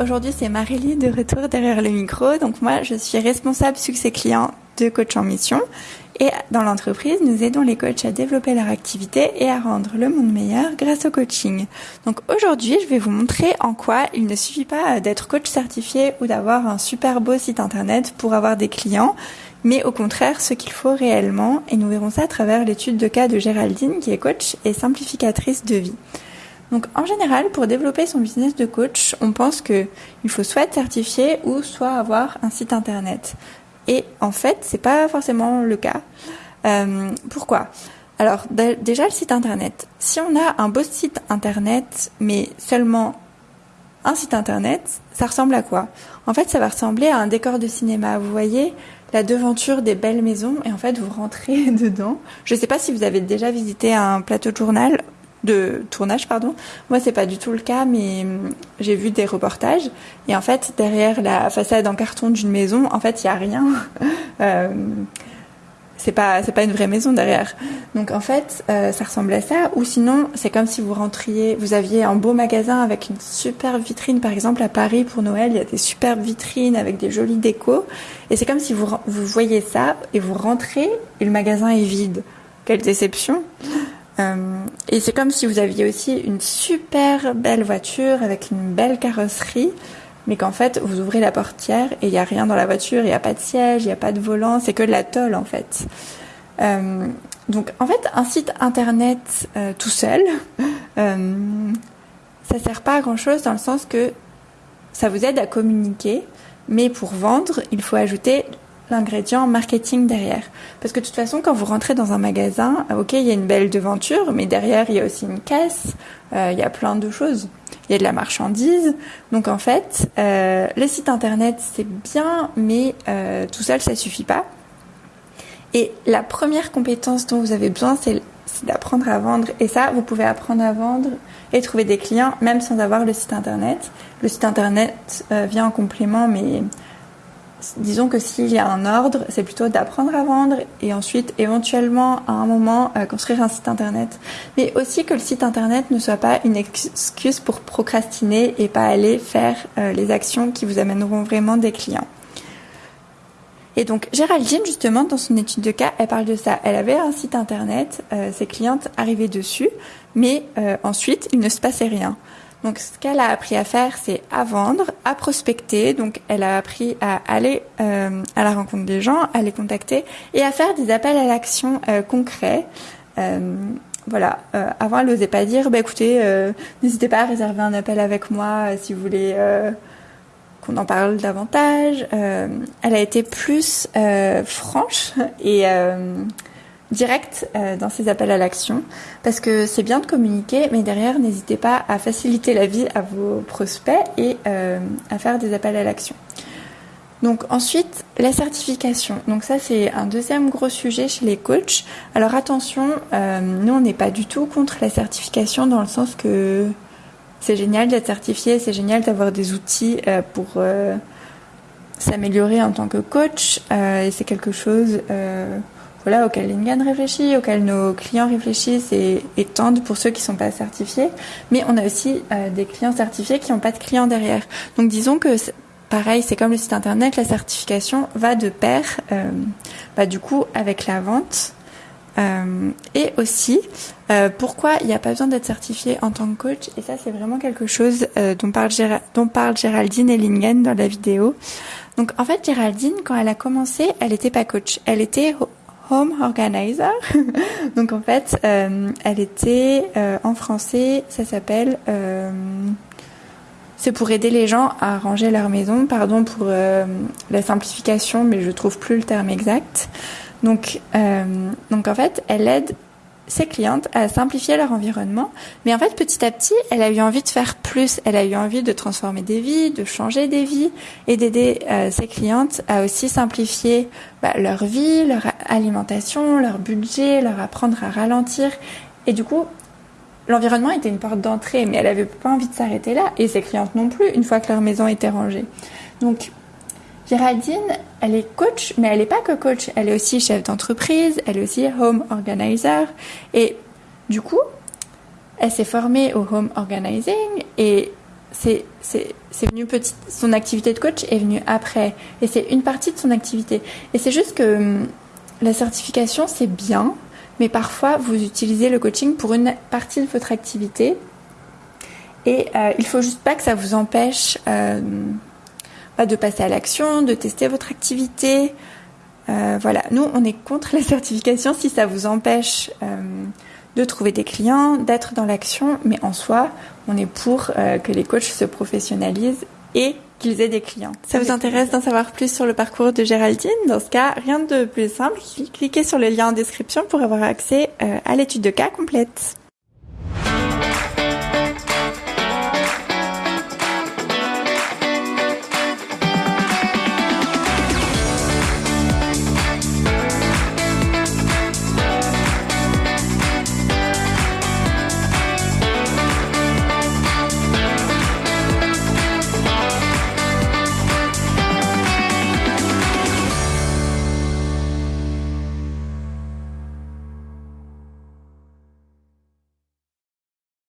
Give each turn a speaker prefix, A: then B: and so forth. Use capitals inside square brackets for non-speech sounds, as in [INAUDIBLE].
A: aujourd'hui c'est Marélie de retour derrière le micro. Donc moi je suis responsable succès client de coach en mission et dans l'entreprise nous aidons les coachs à développer leur activité et à rendre le monde meilleur grâce au coaching. Donc aujourd'hui je vais vous montrer en quoi il ne suffit pas d'être coach certifié ou d'avoir un super beau site internet pour avoir des clients mais au contraire ce qu'il faut réellement et nous verrons ça à travers l'étude de cas de Géraldine qui est coach et simplificatrice de vie. Donc en général, pour développer son business de coach, on pense que il faut soit être certifié ou soit avoir un site internet. Et en fait, c'est pas forcément le cas. Euh, pourquoi? Alors déjà le site internet. Si on a un beau site internet, mais seulement un site internet, ça ressemble à quoi? En fait, ça va ressembler à un décor de cinéma. Vous voyez la devanture des belles maisons et en fait vous rentrez [LAUGHS] dedans. Je ne sais pas si vous avez déjà visité un plateau de journal de tournage pardon. Moi c'est pas du tout le cas mais hum, j'ai vu des reportages et en fait derrière la façade en carton d'une maison en fait il y a rien. [LAUGHS] euh, c'est pas c'est pas une vraie maison derrière. Donc en fait euh, ça ressemble à ça ou sinon c'est comme si vous rentriez vous aviez un beau magasin avec une super vitrine par exemple à Paris pour Noël, il y a des superbes vitrines avec des jolies décos et c'est comme si vous vous voyez ça et vous rentrez et le magasin est vide. Quelle déception. Euh, et c'est comme si vous aviez aussi une super belle voiture avec une belle carrosserie, mais qu'en fait vous ouvrez la portière et il n'y a rien dans la voiture, il n'y a pas de siège, il n'y a pas de volant, c'est que de la tôle en fait. Euh, donc en fait un site internet euh, tout seul, [LAUGHS] ça sert pas à grand chose dans le sens que ça vous aide à communiquer, mais pour vendre il faut ajouter l'ingrédient marketing derrière. Parce que de toute façon, quand vous rentrez dans un magasin, ok, il y a une belle devanture, mais derrière, il y a aussi une caisse, euh, il y a plein de choses. Il y a de la marchandise. Donc en fait, euh, le site internet, c'est bien, mais euh, tout seul, ça suffit pas. Et la première compétence dont vous avez besoin, c'est d'apprendre à vendre. Et ça, vous pouvez apprendre à vendre et trouver des clients, même sans avoir le site internet. Le site internet vient en complément, mais disons que s'il y a un ordre, c'est plutôt d'apprendre à vendre et ensuite éventuellement à un moment euh, construire un site internet. Mais aussi que le site internet ne soit pas une excuse pour procrastiner et pas aller faire euh, les actions qui vous amèneront vraiment des clients. Et donc Géraldine, justement, dans son étude de cas, elle parle de ça. Elle avait un site internet, euh, ses clientes arrivaient dessus, mais ensuite, il ne se passait rien. Donc, ce qu'elle a appris à faire, c'est à vendre, à prospecter. Donc, elle a appris à aller euh, à la rencontre des gens, à les contacter et à faire des appels à l'action euh, concrets. Euh, voilà. Avant, elle n'osait pas dire, bah écoutez, n'hésitez pas à réserver un appel avec moi si vous voulez qu'on en parle davantage. elle a été plus franche et direct euh, dans ces appels à l'action parce que c'est bien de communiquer mais derrière n'hésitez pas à faciliter la vie à vos prospects et euh, à faire des appels à l'action. Donc ensuite la certification. Donc ça c'est un deuxième gros sujet chez les coachs. Alors attention, euh, nous on n'est pas du tout contre la certification dans le sens que c'est génial d'être certifié, c'est génial d'avoir des outils pour s'améliorer en tant que coach et c'est quelque chose voilà, auquel Lingan réfléchit, auquel nos clients réfléchissent et, tendent pour ceux qui ne sont pas certifiés. Mais on a aussi euh, des clients certifiés qui n'ont pas de clients derrière. Donc disons que pareil, c'est comme le site internet, la certification va de pair, euh, bah, du coup, avec la vente. Euh, et aussi, pourquoi il n'y a pas besoin d'être certifié en tant que coach? Et ça, c'est vraiment quelque chose dont, parle dont parle Géraldine et Lingen dans la vidéo. Donc, en fait, Géraldine, quand elle a commencé, elle n'était pas coach. Elle était home organizer. [LAUGHS] Donc en fait, euh, elle était euh, en français, ça s'appelle. Euh, c'est pour aider les gens à ranger leur maison. Pardon pour la simplification, mais je trouve plus le terme exact. Donc, donc en fait, elle aide ses clientes à simplifier leur environnement. Mais en fait, petit à petit, elle a eu envie de faire plus. Elle a eu envie de transformer des vies, de changer des vies et d'aider euh, ses clientes à aussi simplifier bah, leur vie, leur alimentation, leur budget, leur apprendre à ralentir. Et du coup, l'environnement était une porte d'entrée, mais elle avait pas envie de s'arrêter là. Et ses clientes non plus, une fois que leur maison était rangée. Donc, Géraldine, elle est coach, mais elle n'est pas que coach, elle est aussi chef d'entreprise, elle est aussi home organizer. Et du coup, elle s'est formée au home organizing et c'est c'est venu petit son activité de coach est venue après. Et c'est une partie de son activité. Et c'est juste que hum, la certification c'est bien mais parfois vous utilisez le coaching pour une partie de votre activité. Et euh, il faut juste pas que ça vous empêche euh, de passer à l'action, de tester votre activité. Euh, voilà, nous on est contre [LAUGHS] la certification si ça vous empêche euh, de trouver des clients, d'être dans l'action, mais en soi, on est pour euh, que les coachs se professionnalisent et qu'ils aient des clients. Ça vous intéresse d'en savoir plus sur le parcours de Géraldine? Dans ce cas, rien de plus simple, cliquez sur le lien en description pour avoir accès à l'étude de cas complète.